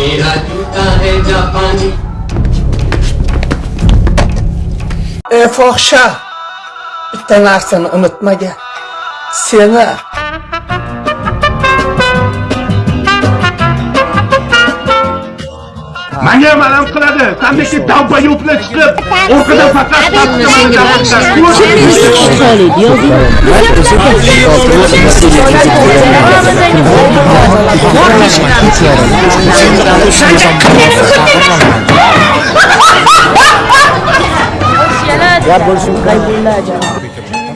मेरा जूता है जापानी ey fohisha bitta narsani unutmagan seni Manga malam qiladi. Sandagi davba yo'pni chiqib, orqada faqat senga Ya borcum kayboldu acaba.